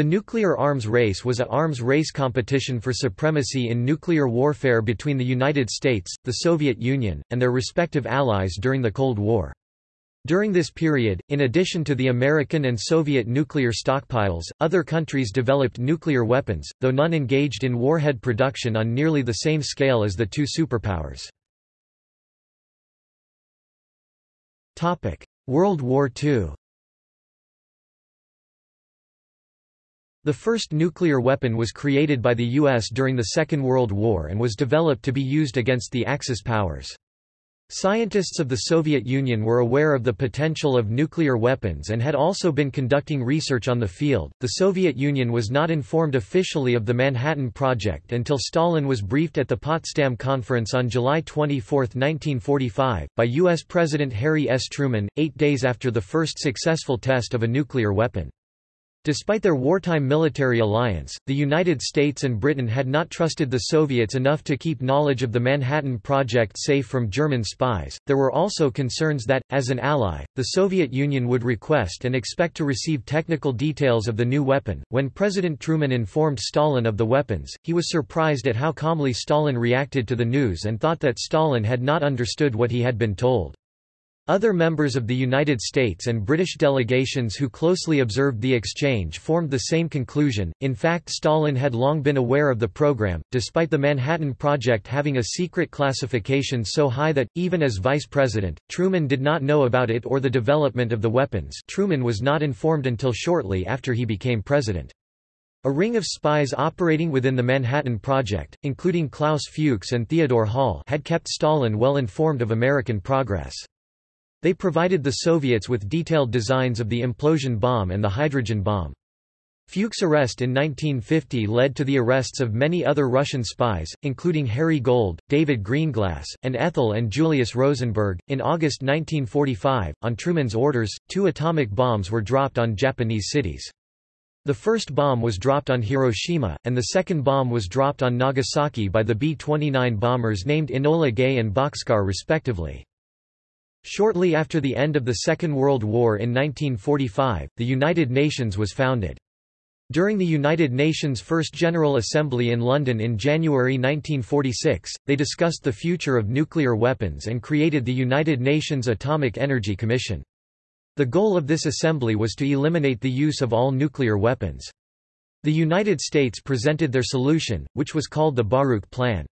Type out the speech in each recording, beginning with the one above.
The nuclear arms race was a arms race competition for supremacy in nuclear warfare between the United States, the Soviet Union, and their respective allies during the Cold War. During this period, in addition to the American and Soviet nuclear stockpiles, other countries developed nuclear weapons, though none engaged in warhead production on nearly the same scale as the two superpowers. World War II The first nuclear weapon was created by the U.S. during the Second World War and was developed to be used against the Axis powers. Scientists of the Soviet Union were aware of the potential of nuclear weapons and had also been conducting research on the field. The Soviet Union was not informed officially of the Manhattan Project until Stalin was briefed at the Potsdam Conference on July 24, 1945, by U.S. President Harry S. Truman, eight days after the first successful test of a nuclear weapon. Despite their wartime military alliance, the United States and Britain had not trusted the Soviets enough to keep knowledge of the Manhattan Project safe from German spies. There were also concerns that, as an ally, the Soviet Union would request and expect to receive technical details of the new weapon. When President Truman informed Stalin of the weapons, he was surprised at how calmly Stalin reacted to the news and thought that Stalin had not understood what he had been told. Other members of the United States and British delegations who closely observed the exchange formed the same conclusion. In fact, Stalin had long been aware of the program, despite the Manhattan Project having a secret classification so high that, even as vice president, Truman did not know about it or the development of the weapons. Truman was not informed until shortly after he became president. A ring of spies operating within the Manhattan Project, including Klaus Fuchs and Theodore Hall, had kept Stalin well informed of American progress. They provided the Soviets with detailed designs of the implosion bomb and the hydrogen bomb. Fuchs' arrest in 1950 led to the arrests of many other Russian spies, including Harry Gold, David Greenglass, and Ethel and Julius Rosenberg. In August 1945, on Truman's orders, two atomic bombs were dropped on Japanese cities. The first bomb was dropped on Hiroshima, and the second bomb was dropped on Nagasaki by the B-29 bombers named Enola Gay and Bockscar respectively. Shortly after the end of the Second World War in 1945, the United Nations was founded. During the United Nations First General Assembly in London in January 1946, they discussed the future of nuclear weapons and created the United Nations Atomic Energy Commission. The goal of this assembly was to eliminate the use of all nuclear weapons. The United States presented their solution, which was called the Baruch Plan.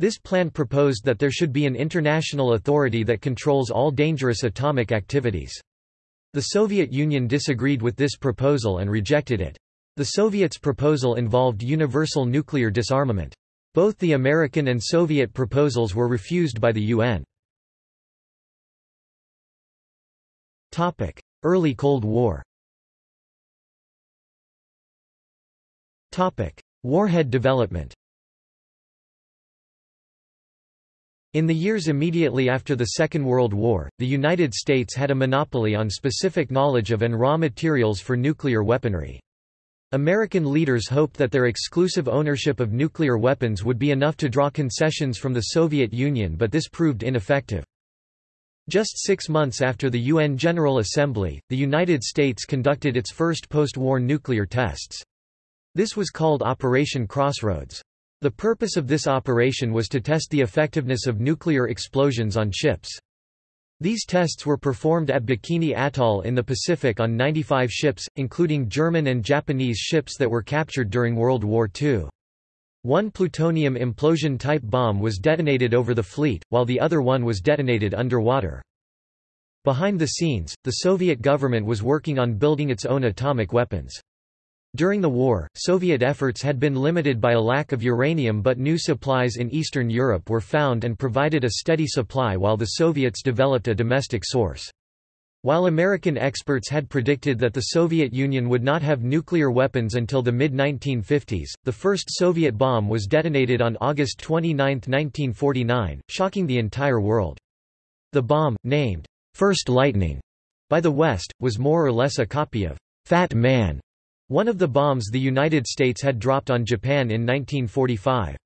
This plan proposed that there should be an international authority that controls all dangerous atomic activities. The Soviet Union disagreed with this proposal and rejected it. The Soviets' proposal involved universal nuclear disarmament. Both the American and Soviet proposals were refused by the UN. Early Cold War Warhead development In the years immediately after the Second World War, the United States had a monopoly on specific knowledge of and raw materials for nuclear weaponry. American leaders hoped that their exclusive ownership of nuclear weapons would be enough to draw concessions from the Soviet Union but this proved ineffective. Just six months after the UN General Assembly, the United States conducted its first post-war nuclear tests. This was called Operation Crossroads. The purpose of this operation was to test the effectiveness of nuclear explosions on ships. These tests were performed at Bikini Atoll in the Pacific on 95 ships, including German and Japanese ships that were captured during World War II. One plutonium implosion-type bomb was detonated over the fleet, while the other one was detonated underwater. Behind the scenes, the Soviet government was working on building its own atomic weapons. During the war, Soviet efforts had been limited by a lack of uranium but new supplies in Eastern Europe were found and provided a steady supply while the Soviets developed a domestic source. While American experts had predicted that the Soviet Union would not have nuclear weapons until the mid-1950s, the first Soviet bomb was detonated on August 29, 1949, shocking the entire world. The bomb, named, First Lightning, by the West, was more or less a copy of Fat Man one of the bombs the United States had dropped on Japan in 1945.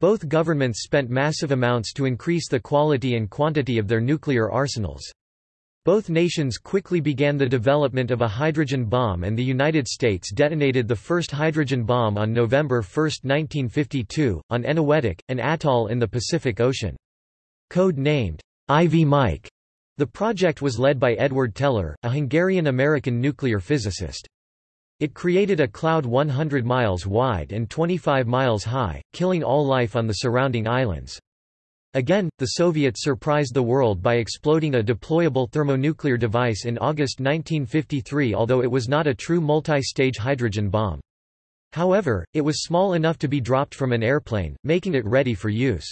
Both governments spent massive amounts to increase the quality and quantity of their nuclear arsenals. Both nations quickly began the development of a hydrogen bomb and the United States detonated the first hydrogen bomb on November 1, 1952, on Eniwetok, an atoll in the Pacific Ocean. Code-named, Ivy Mike, the project was led by Edward Teller, a Hungarian-American nuclear physicist. It created a cloud 100 miles wide and 25 miles high, killing all life on the surrounding islands. Again, the Soviets surprised the world by exploding a deployable thermonuclear device in August 1953 although it was not a true multi-stage hydrogen bomb. However, it was small enough to be dropped from an airplane, making it ready for use.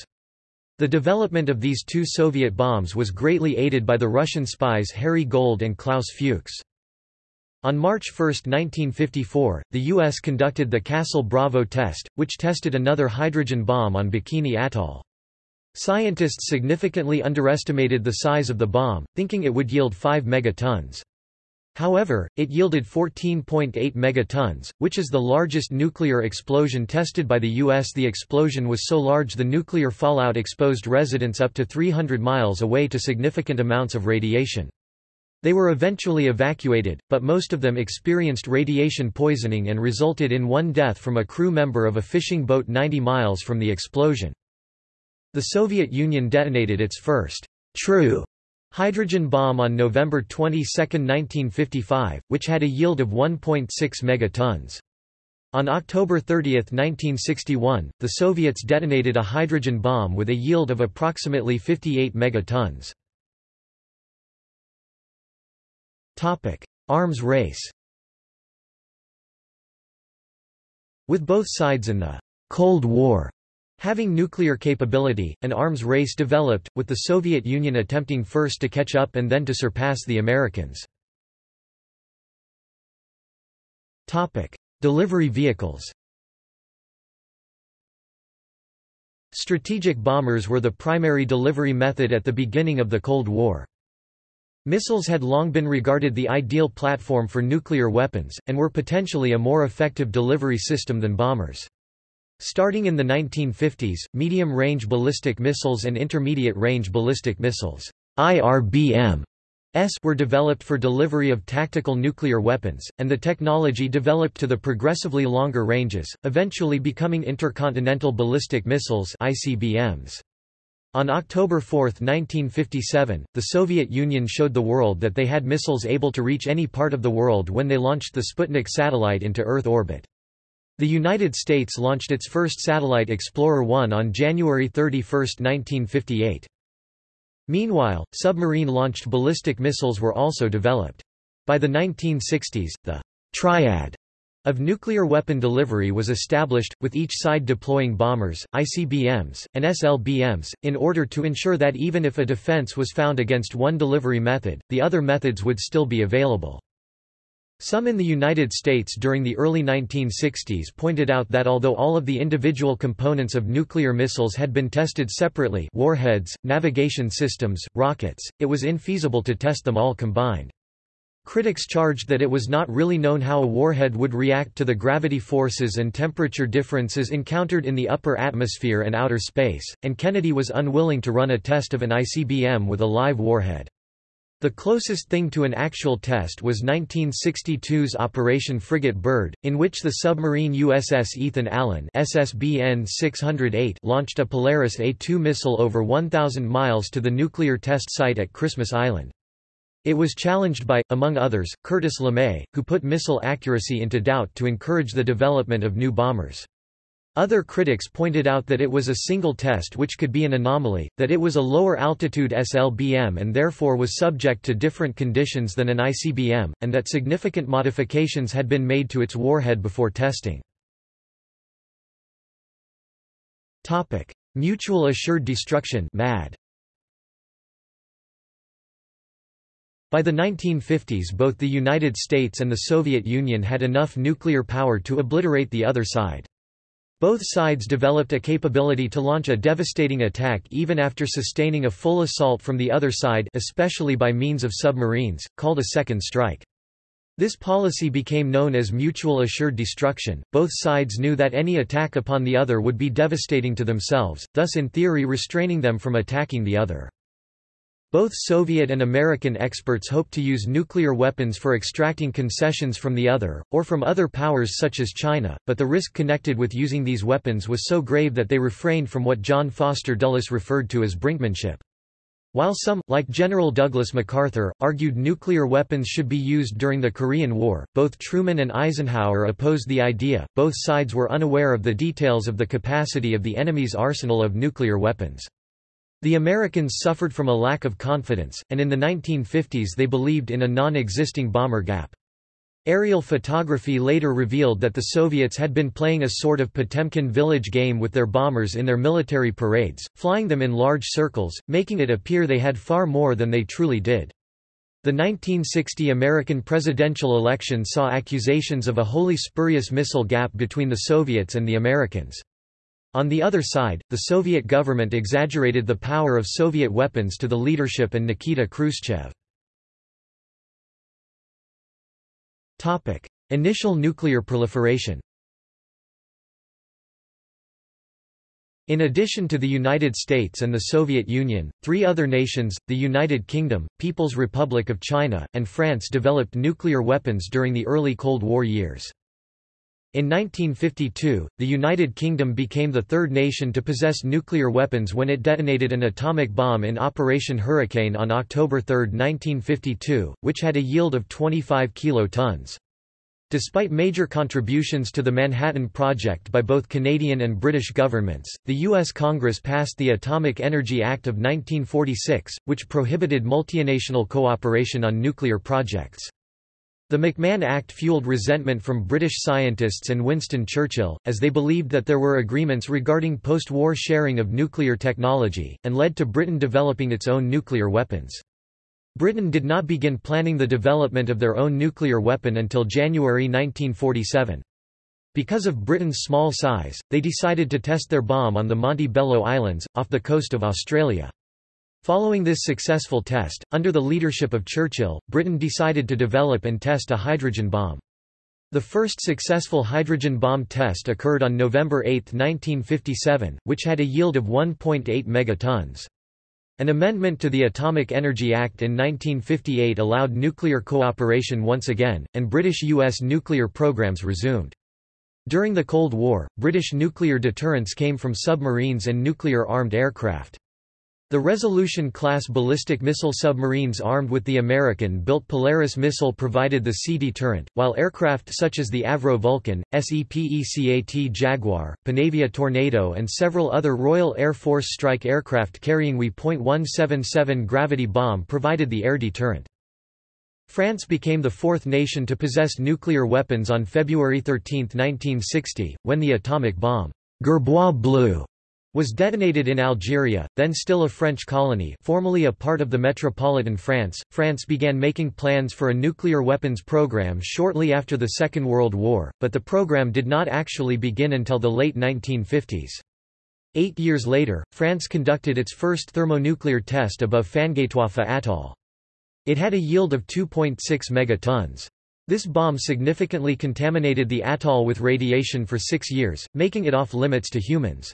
The development of these two Soviet bombs was greatly aided by the Russian spies Harry Gold and Klaus Fuchs. On March 1, 1954, the U.S. conducted the Castle Bravo test, which tested another hydrogen bomb on Bikini Atoll. Scientists significantly underestimated the size of the bomb, thinking it would yield 5 megatons. However, it yielded 14.8 megatons, which is the largest nuclear explosion tested by the U.S. The explosion was so large the nuclear fallout exposed residents up to 300 miles away to significant amounts of radiation. They were eventually evacuated, but most of them experienced radiation poisoning and resulted in one death from a crew member of a fishing boat 90 miles from the explosion. The Soviet Union detonated its first true hydrogen bomb on November 22, 1955, which had a yield of 1.6 megatons. On October 30, 1961, the Soviets detonated a hydrogen bomb with a yield of approximately 58 megatons. Arms race With both sides in the Cold War Having nuclear capability, an arms race developed, with the Soviet Union attempting first to catch up and then to surpass the Americans. Topic: Delivery vehicles Strategic bombers were the primary delivery method at the beginning of the Cold War. Missiles had long been regarded the ideal platform for nuclear weapons, and were potentially a more effective delivery system than bombers. Starting in the 1950s, medium-range ballistic missiles and intermediate-range ballistic missiles IRBM were developed for delivery of tactical nuclear weapons, and the technology developed to the progressively longer ranges, eventually becoming intercontinental ballistic missiles ICBMs. On October 4, 1957, the Soviet Union showed the world that they had missiles able to reach any part of the world when they launched the Sputnik satellite into Earth orbit. The United States launched its first satellite Explorer 1 on January 31, 1958. Meanwhile, submarine-launched ballistic missiles were also developed. By the 1960s, the triad of nuclear weapon delivery was established, with each side deploying bombers, ICBMs, and SLBMs, in order to ensure that even if a defense was found against one delivery method, the other methods would still be available. Some in the United States during the early 1960s pointed out that although all of the individual components of nuclear missiles had been tested separately warheads, navigation systems, rockets, it was infeasible to test them all combined. Critics charged that it was not really known how a warhead would react to the gravity forces and temperature differences encountered in the upper atmosphere and outer space, and Kennedy was unwilling to run a test of an ICBM with a live warhead. The closest thing to an actual test was 1962's Operation Frigate Bird, in which the submarine USS Ethan Allen SSBN 608 launched a Polaris A-2 missile over 1,000 miles to the nuclear test site at Christmas Island. It was challenged by, among others, Curtis LeMay, who put missile accuracy into doubt to encourage the development of new bombers. Other critics pointed out that it was a single test which could be an anomaly, that it was a lower altitude SLBM and therefore was subject to different conditions than an ICBM, and that significant modifications had been made to its warhead before testing. Mutual Assured Destruction MAD. By the 1950s both the United States and the Soviet Union had enough nuclear power to obliterate the other side. Both sides developed a capability to launch a devastating attack even after sustaining a full assault from the other side especially by means of submarines, called a second strike. This policy became known as mutual assured destruction. Both sides knew that any attack upon the other would be devastating to themselves, thus in theory restraining them from attacking the other. Both Soviet and American experts hoped to use nuclear weapons for extracting concessions from the other, or from other powers such as China, but the risk connected with using these weapons was so grave that they refrained from what John Foster Dulles referred to as brinkmanship. While some, like General Douglas MacArthur, argued nuclear weapons should be used during the Korean War, both Truman and Eisenhower opposed the idea. Both sides were unaware of the details of the capacity of the enemy's arsenal of nuclear weapons. The Americans suffered from a lack of confidence, and in the 1950s they believed in a non-existing bomber gap. Aerial photography later revealed that the Soviets had been playing a sort of Potemkin village game with their bombers in their military parades, flying them in large circles, making it appear they had far more than they truly did. The 1960 American presidential election saw accusations of a wholly spurious missile gap between the Soviets and the Americans. On the other side, the Soviet government exaggerated the power of Soviet weapons to the leadership and Nikita Khrushchev. Initial nuclear proliferation In addition to the United States and the Soviet Union, three other nations, the United Kingdom, People's Republic of China, and France developed nuclear weapons during the early Cold War years. In 1952, the United Kingdom became the third nation to possess nuclear weapons when it detonated an atomic bomb in Operation Hurricane on October 3, 1952, which had a yield of 25 kilotons. Despite major contributions to the Manhattan Project by both Canadian and British governments, the U.S. Congress passed the Atomic Energy Act of 1946, which prohibited multinational cooperation on nuclear projects. The McMahon Act fueled resentment from British scientists and Winston Churchill, as they believed that there were agreements regarding post-war sharing of nuclear technology, and led to Britain developing its own nuclear weapons. Britain did not begin planning the development of their own nuclear weapon until January 1947. Because of Britain's small size, they decided to test their bomb on the Montebello Islands, off the coast of Australia. Following this successful test, under the leadership of Churchill, Britain decided to develop and test a hydrogen bomb. The first successful hydrogen bomb test occurred on November 8, 1957, which had a yield of 1.8 megatons. An amendment to the Atomic Energy Act in 1958 allowed nuclear cooperation once again, and British-US nuclear programs resumed. During the Cold War, British nuclear deterrence came from submarines and nuclear-armed aircraft. The Resolution-class ballistic missile submarines armed with the American-built Polaris missile provided the sea deterrent, while aircraft such as the Avro Vulcan, SEPECAT Jaguar, Panavia Tornado and several other Royal Air Force strike aircraft carrying WE.177 gravity bomb provided the air deterrent. France became the fourth nation to possess nuclear weapons on February 13, 1960, when the atomic bomb, Gerboise Bleue, was detonated in Algeria, then still a French colony formerly a part of the Metropolitan France. France began making plans for a nuclear weapons program shortly after the Second World War, but the program did not actually begin until the late 1950s. Eight years later, France conducted its first thermonuclear test above Fangataufa Atoll. It had a yield of 2.6 megatons. This bomb significantly contaminated the atoll with radiation for six years, making it off limits to humans.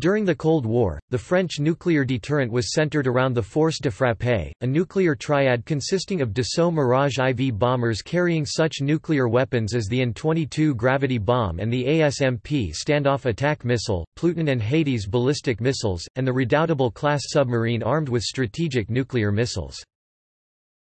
During the Cold War, the French nuclear deterrent was centered around the Force de Frappe, a nuclear triad consisting of Dassault Mirage IV bombers carrying such nuclear weapons as the N-22 gravity bomb and the ASMP standoff attack missile, Pluton and Hades ballistic missiles, and the Redoutable class submarine armed with strategic nuclear missiles.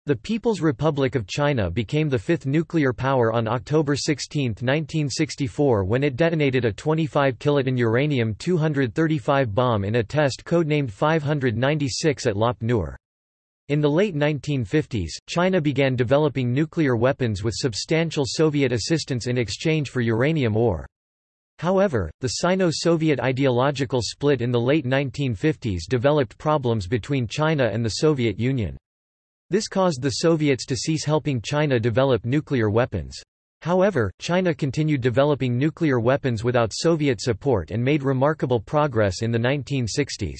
The People's Republic of China became the fifth nuclear power on October 16, 1964 when it detonated a 25 kiloton uranium-235 bomb in a test codenamed 596 at Lop Nur. In the late 1950s, China began developing nuclear weapons with substantial Soviet assistance in exchange for uranium ore. However, the Sino-Soviet ideological split in the late 1950s developed problems between China and the Soviet Union. This caused the Soviets to cease helping China develop nuclear weapons. However, China continued developing nuclear weapons without Soviet support and made remarkable progress in the 1960s.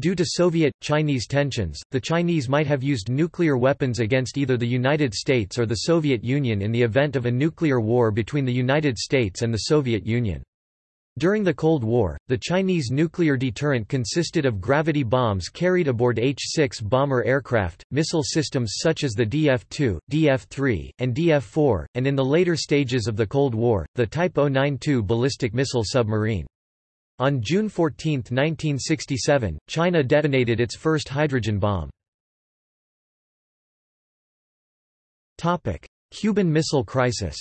Due to Soviet-Chinese tensions, the Chinese might have used nuclear weapons against either the United States or the Soviet Union in the event of a nuclear war between the United States and the Soviet Union. During the Cold War, the Chinese nuclear deterrent consisted of gravity bombs carried aboard H-6 bomber aircraft, missile systems such as the DF-2, DF-3, and DF-4, and in the later stages of the Cold War, the Type 092 ballistic missile submarine. On June 14, 1967, China detonated its first hydrogen bomb. Cuban Missile Crisis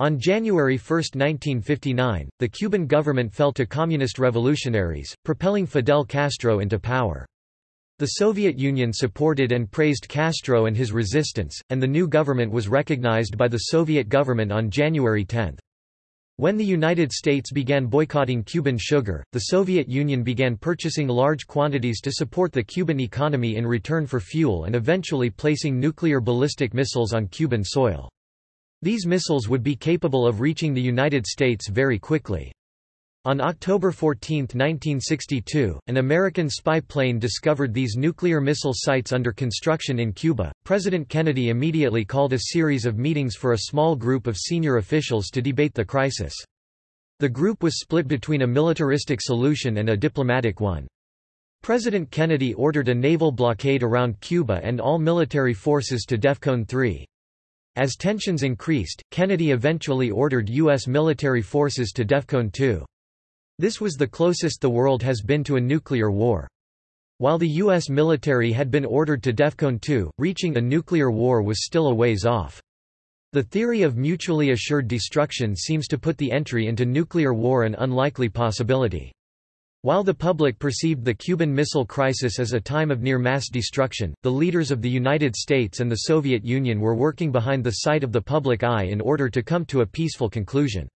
On January 1, 1959, the Cuban government fell to communist revolutionaries, propelling Fidel Castro into power. The Soviet Union supported and praised Castro and his resistance, and the new government was recognized by the Soviet government on January 10. When the United States began boycotting Cuban sugar, the Soviet Union began purchasing large quantities to support the Cuban economy in return for fuel and eventually placing nuclear ballistic missiles on Cuban soil. These missiles would be capable of reaching the United States very quickly. On October 14, 1962, an American spy plane discovered these nuclear missile sites under construction in Cuba. President Kennedy immediately called a series of meetings for a small group of senior officials to debate the crisis. The group was split between a militaristic solution and a diplomatic one. President Kennedy ordered a naval blockade around Cuba and all military forces to DEFCON 3. As tensions increased, Kennedy eventually ordered U.S. military forces to DEFCON 2. This was the closest the world has been to a nuclear war. While the U.S. military had been ordered to DEFCON 2, reaching a nuclear war was still a ways off. The theory of mutually assured destruction seems to put the entry into nuclear war an unlikely possibility. While the public perceived the Cuban Missile Crisis as a time of near mass destruction, the leaders of the United States and the Soviet Union were working behind the sight of the public eye in order to come to a peaceful conclusion.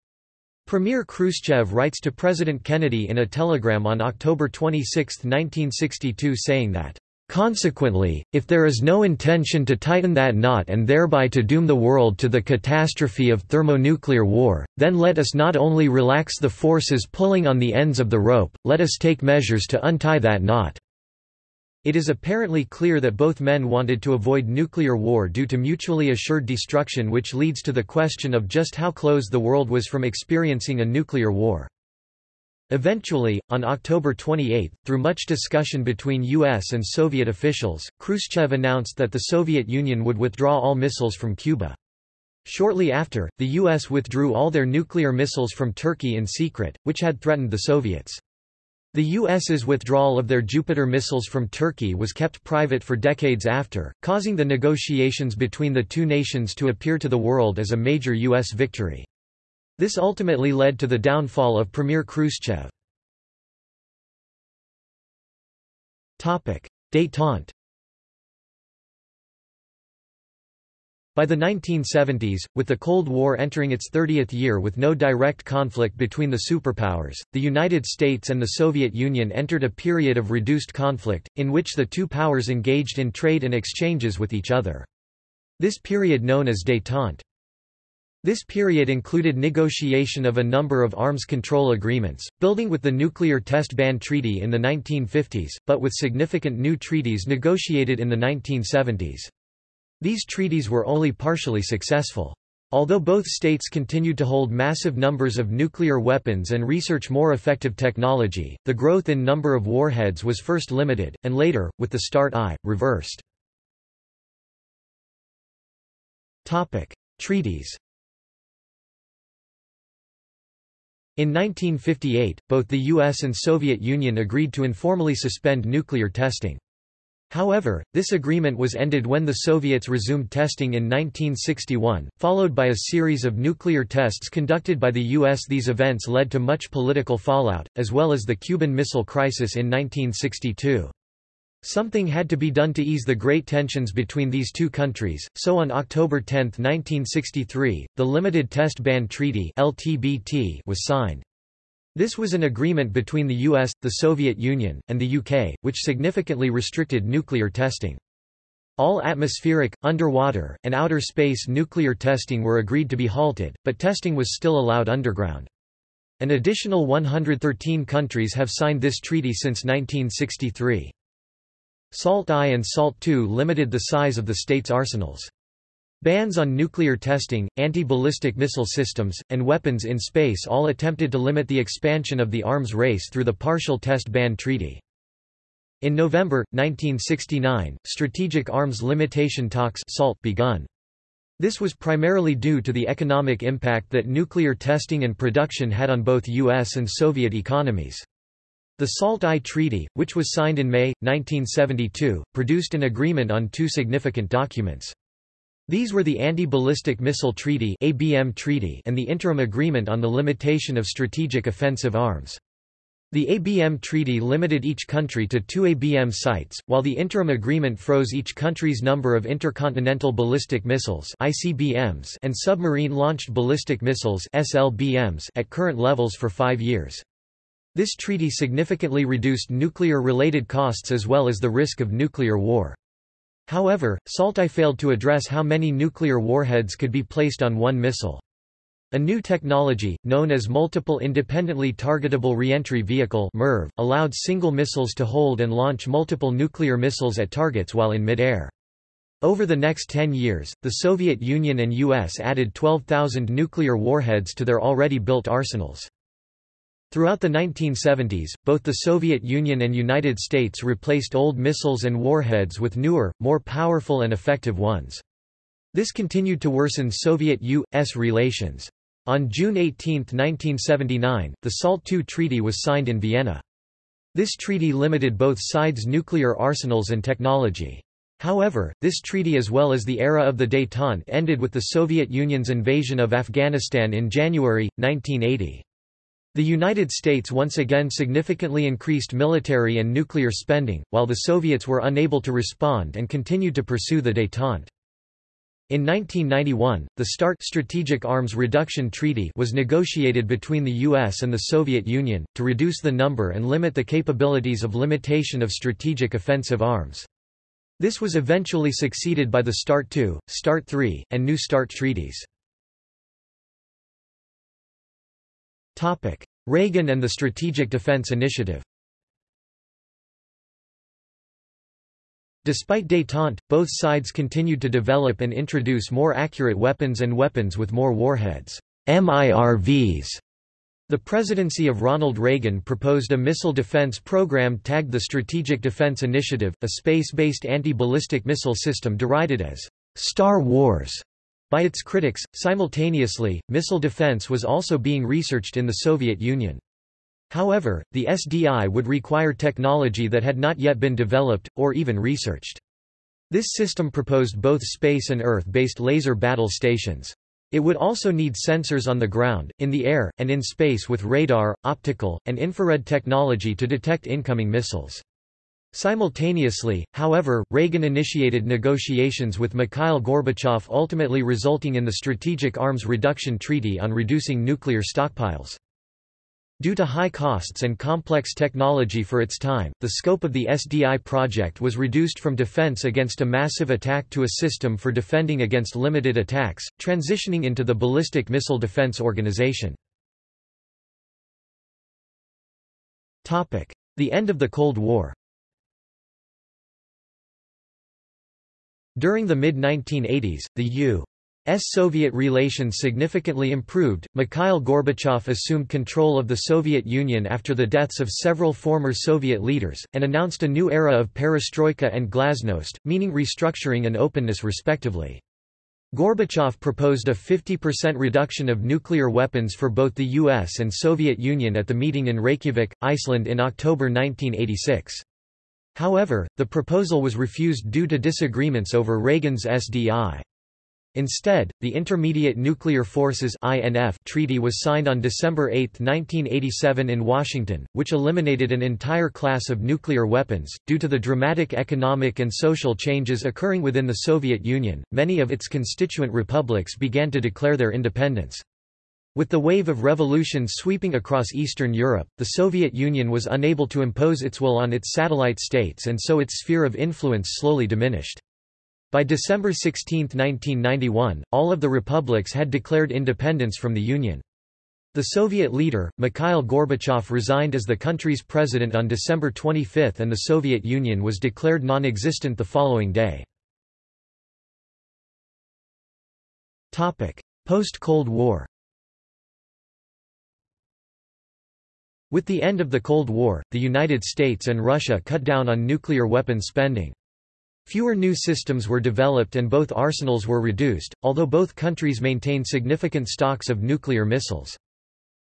Premier Khrushchev writes to President Kennedy in a telegram on October 26, 1962 saying that Consequently, if there is no intention to tighten that knot and thereby to doom the world to the catastrophe of thermonuclear war, then let us not only relax the forces pulling on the ends of the rope, let us take measures to untie that knot. It is apparently clear that both men wanted to avoid nuclear war due to mutually assured destruction which leads to the question of just how close the world was from experiencing a nuclear war. Eventually, on October 28, through much discussion between U.S. and Soviet officials, Khrushchev announced that the Soviet Union would withdraw all missiles from Cuba. Shortly after, the U.S. withdrew all their nuclear missiles from Turkey in secret, which had threatened the Soviets. The U.S.'s withdrawal of their Jupiter missiles from Turkey was kept private for decades after, causing the negotiations between the two nations to appear to the world as a major U.S. victory. This ultimately led to the downfall of Premier Khrushchev. Détente By the 1970s, with the Cold War entering its 30th year with no direct conflict between the superpowers, the United States and the Soviet Union entered a period of reduced conflict, in which the two powers engaged in trade and exchanges with each other. This period known as détente this period included negotiation of a number of arms control agreements, building with the Nuclear Test Ban Treaty in the 1950s, but with significant new treaties negotiated in the 1970s. These treaties were only partially successful. Although both states continued to hold massive numbers of nuclear weapons and research more effective technology, the growth in number of warheads was first limited, and later, with the START I, reversed. Treaties In 1958, both the US and Soviet Union agreed to informally suspend nuclear testing. However, this agreement was ended when the Soviets resumed testing in 1961, followed by a series of nuclear tests conducted by the U.S. These events led to much political fallout, as well as the Cuban Missile Crisis in 1962. Something had to be done to ease the great tensions between these two countries, so on October 10, 1963, the Limited Test Ban Treaty (LTBT) was signed. This was an agreement between the US, the Soviet Union, and the UK, which significantly restricted nuclear testing. All atmospheric, underwater, and outer space nuclear testing were agreed to be halted, but testing was still allowed underground. An additional 113 countries have signed this treaty since 1963. SALT I and SALT II limited the size of the states' arsenals. Bans on nuclear testing, anti-ballistic missile systems, and weapons in space all attempted to limit the expansion of the arms race through the Partial Test Ban Treaty. In November, 1969, Strategic Arms Limitation Talks SALT begun. This was primarily due to the economic impact that nuclear testing and production had on both U.S. and Soviet economies. The SALT-I Treaty, which was signed in May, 1972, produced an agreement on two significant documents. These were the Anti-Ballistic Missile Treaty and the Interim Agreement on the Limitation of Strategic Offensive Arms. The ABM Treaty limited each country to two ABM sites, while the Interim Agreement froze each country's number of intercontinental ballistic missiles (ICBMs) and submarine-launched ballistic missiles (SLBMs) at current levels for 5 years. This treaty significantly reduced nuclear-related costs as well as the risk of nuclear war. However, SALT-I failed to address how many nuclear warheads could be placed on one missile. A new technology, known as Multiple Independently Targetable Reentry Vehicle MIRV, allowed single missiles to hold and launch multiple nuclear missiles at targets while in mid-air. Over the next 10 years, the Soviet Union and U.S. added 12,000 nuclear warheads to their already built arsenals. Throughout the 1970s, both the Soviet Union and United States replaced old missiles and warheads with newer, more powerful and effective ones. This continued to worsen Soviet-U.S. relations. On June 18, 1979, the SALT II treaty was signed in Vienna. This treaty limited both sides' nuclear arsenals and technology. However, this treaty as well as the era of the détente ended with the Soviet Union's invasion of Afghanistan in January, 1980. The United States once again significantly increased military and nuclear spending, while the Soviets were unable to respond and continued to pursue the détente. In 1991, the START Strategic Arms Reduction Treaty was negotiated between the US and the Soviet Union, to reduce the number and limit the capabilities of limitation of strategic offensive arms. This was eventually succeeded by the START II, START III, and New START treaties. Reagan and the Strategic Defense Initiative. Despite détente, both sides continued to develop and introduce more accurate weapons and weapons with more warheads. MIRVs. The presidency of Ronald Reagan proposed a missile defense program tagged the Strategic Defense Initiative, a space-based anti-ballistic missile system derided as Star Wars by its critics, simultaneously, missile defense was also being researched in the Soviet Union. However, the SDI would require technology that had not yet been developed, or even researched. This system proposed both space and Earth-based laser battle stations. It would also need sensors on the ground, in the air, and in space with radar, optical, and infrared technology to detect incoming missiles. Simultaneously, however, Reagan initiated negotiations with Mikhail Gorbachev ultimately resulting in the Strategic Arms Reduction Treaty on reducing nuclear stockpiles. Due to high costs and complex technology for its time, the scope of the SDI project was reduced from defense against a massive attack to a system for defending against limited attacks, transitioning into the Ballistic Missile Defense Organization. The end of the Cold War During the mid-1980s, the U.S. Soviet relations significantly improved. Mikhail Gorbachev assumed control of the Soviet Union after the deaths of several former Soviet leaders, and announced a new era of perestroika and glasnost, meaning restructuring and openness respectively. Gorbachev proposed a 50% reduction of nuclear weapons for both the US and Soviet Union at the meeting in Reykjavik, Iceland in October 1986. However, the proposal was refused due to disagreements over Reagan's SDI. Instead, the Intermediate Nuclear Forces INF Treaty was signed on December 8, 1987 in Washington, which eliminated an entire class of nuclear weapons. Due to the dramatic economic and social changes occurring within the Soviet Union, many of its constituent republics began to declare their independence. With the wave of revolutions sweeping across Eastern Europe, the Soviet Union was unable to impose its will on its satellite states and so its sphere of influence slowly diminished. By December 16, 1991, all of the republics had declared independence from the Union. The Soviet leader, Mikhail Gorbachev resigned as the country's president on December 25 and the Soviet Union was declared non-existent the following day. Post-Cold War With the end of the Cold War, the United States and Russia cut down on nuclear weapons spending. Fewer new systems were developed and both arsenals were reduced, although both countries maintained significant stocks of nuclear missiles.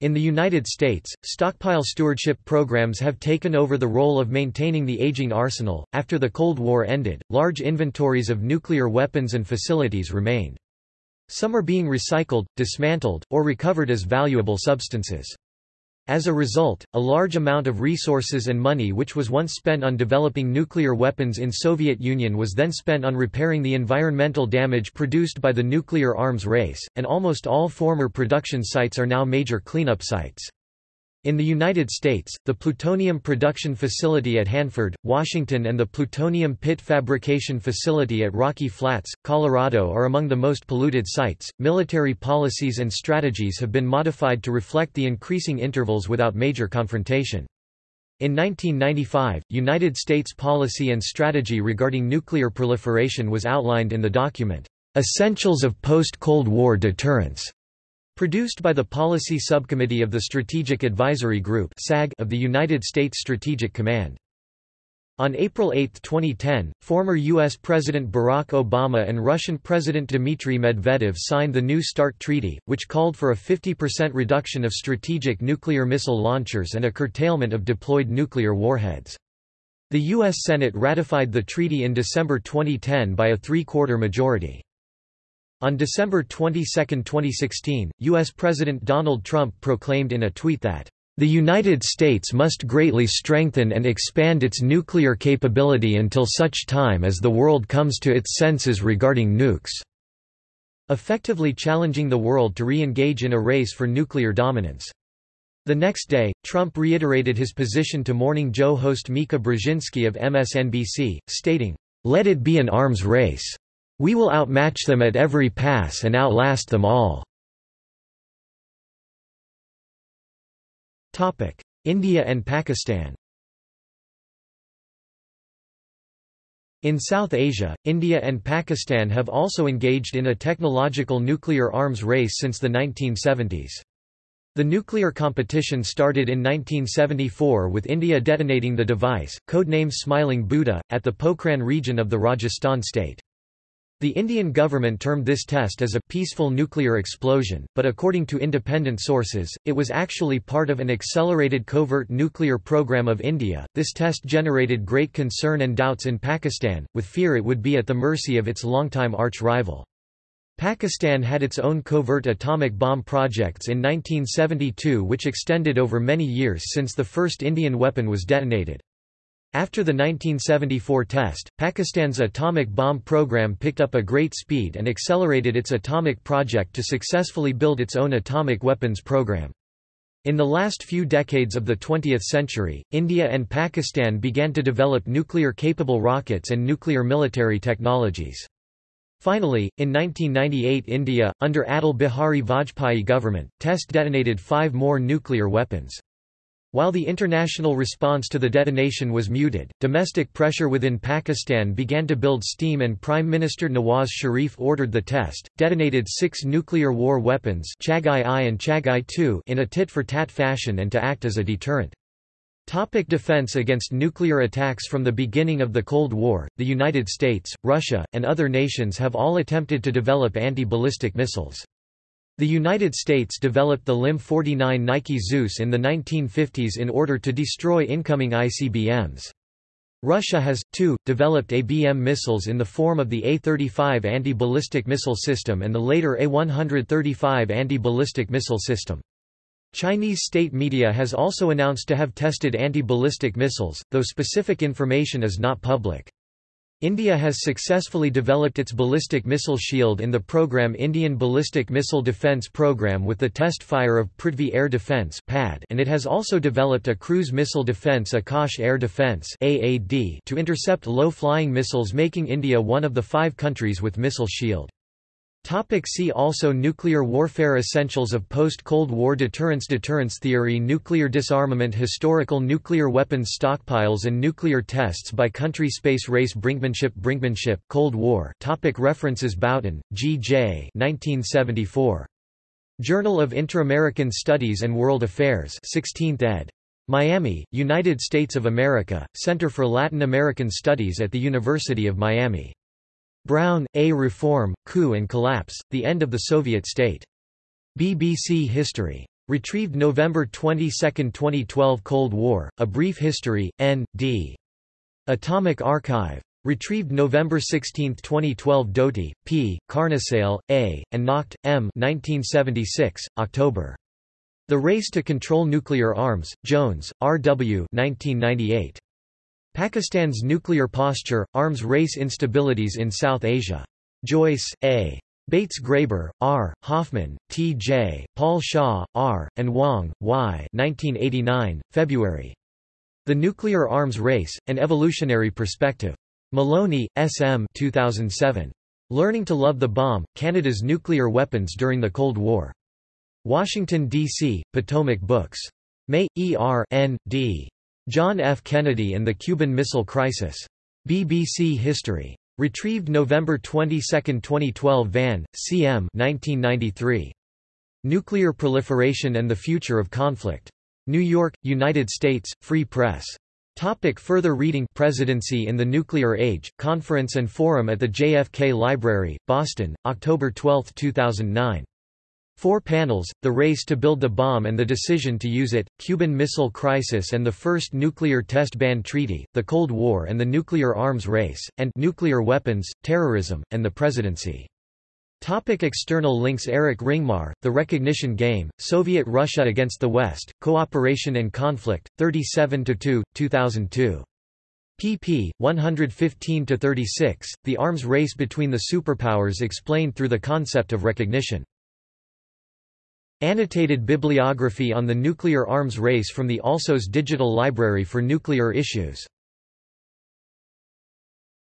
In the United States, stockpile stewardship programs have taken over the role of maintaining the aging arsenal. After the Cold War ended, large inventories of nuclear weapons and facilities remained. Some are being recycled, dismantled, or recovered as valuable substances. As a result, a large amount of resources and money which was once spent on developing nuclear weapons in Soviet Union was then spent on repairing the environmental damage produced by the nuclear arms race, and almost all former production sites are now major cleanup sites. In the United States, the plutonium production facility at Hanford, Washington and the plutonium pit fabrication facility at Rocky Flats, Colorado are among the most polluted sites. Military policies and strategies have been modified to reflect the increasing intervals without major confrontation. In 1995, United States policy and strategy regarding nuclear proliferation was outlined in the document, Essentials of Post-Cold War Deterrence. Produced by the Policy Subcommittee of the Strategic Advisory Group of the United States Strategic Command. On April 8, 2010, former U.S. President Barack Obama and Russian President Dmitry Medvedev signed the New START Treaty, which called for a 50% reduction of strategic nuclear missile launchers and a curtailment of deployed nuclear warheads. The U.S. Senate ratified the treaty in December 2010 by a three-quarter majority. On December 22, 2016, U.S. President Donald Trump proclaimed in a tweet that, "...the United States must greatly strengthen and expand its nuclear capability until such time as the world comes to its senses regarding nukes." effectively challenging the world to re-engage in a race for nuclear dominance. The next day, Trump reiterated his position to Morning Joe host Mika Brzezinski of MSNBC, stating, "...let it be an arms race." We will outmatch them at every pass and outlast them all. India and Pakistan In South Asia, India and Pakistan have also engaged in a technological nuclear arms race since the 1970s. The nuclear competition started in 1974 with India detonating the device, codenamed Smiling Buddha, at the Pokhran region of the Rajasthan state. The Indian government termed this test as a peaceful nuclear explosion, but according to independent sources, it was actually part of an accelerated covert nuclear program of India. This test generated great concern and doubts in Pakistan, with fear it would be at the mercy of its longtime arch rival. Pakistan had its own covert atomic bomb projects in 1972 which extended over many years since the first Indian weapon was detonated. After the 1974 test, Pakistan's atomic bomb program picked up a great speed and accelerated its atomic project to successfully build its own atomic weapons program. In the last few decades of the 20th century, India and Pakistan began to develop nuclear-capable rockets and nuclear military technologies. Finally, in 1998 India, under Atal Bihari Vajpayee government, test detonated five more nuclear weapons. While the international response to the detonation was muted, domestic pressure within Pakistan began to build steam and Prime Minister Nawaz Sharif ordered the test, detonated six nuclear war weapons Chagai-I and Chagai-II in a tit-for-tat fashion and to act as a deterrent. Topic defense against nuclear attacks From the beginning of the Cold War, the United States, Russia, and other nations have all attempted to develop anti-ballistic missiles. The United States developed the LIM-49 Nike Zeus in the 1950s in order to destroy incoming ICBMs. Russia has, too, developed ABM missiles in the form of the A-35 anti-ballistic missile system and the later A-135 anti-ballistic missile system. Chinese state media has also announced to have tested anti-ballistic missiles, though specific information is not public. India has successfully developed its ballistic missile shield in the program Indian Ballistic Missile Defence Programme with the test fire of Prithvi Air Defence and it has also developed a cruise missile defence Akash Air Defence to intercept low-flying missiles making India one of the five countries with missile shield. Topic see also Nuclear warfare Essentials of post-Cold War deterrence Deterrence theory Nuclear disarmament Historical nuclear weapons stockpiles and nuclear tests by country Space race Brinkmanship Brinkmanship Cold War topic References Boughton, G. J. 1974. Journal of Inter-American Studies and World Affairs 16th ed. Miami, United States of America, Center for Latin American Studies at the University of Miami. Brown, A. Reform, Coup and Collapse, The End of the Soviet State. BBC History. Retrieved November 22, 2012 Cold War, A Brief History, N.D. Atomic Archive. Retrieved November 16, 2012 Doty, P., Carnesale, A., and Nacht, M. 1976, October. The Race to Control Nuclear Arms, Jones, R. W. 1998. Pakistan's Nuclear Posture, Arms Race Instabilities in South Asia. Joyce, A. Bates Graeber, R., Hoffman, T. J., Paul Shaw, R., and Wong, Y. 1989, February. The Nuclear Arms Race, An Evolutionary Perspective. Maloney, S. M. 2007. Learning to Love the Bomb, Canada's Nuclear Weapons During the Cold War. Washington, D.C., Potomac Books. May, E. R. N. D. John F. Kennedy and the Cuban Missile Crisis. BBC History. Retrieved November 22, 2012 Van, C.M. 1993. Nuclear Proliferation and the Future of Conflict. New York, United States, Free Press. Topic further reading Presidency in the Nuclear Age, Conference and Forum at the JFK Library, Boston, October 12, 2009. Four panels, The Race to Build the Bomb and the Decision to Use It, Cuban Missile Crisis and the First Nuclear Test Ban Treaty, The Cold War and the Nuclear Arms Race, and Nuclear Weapons, Terrorism, and the Presidency. Topic external links Erik Ringmar, The Recognition Game, Soviet Russia Against the West, Cooperation and Conflict, 37-2, 2002 pp. 115–36, The Arms Race Between the Superpowers explained through the concept of recognition. Annotated bibliography on the nuclear arms race from the ALSOS Digital Library for Nuclear Issues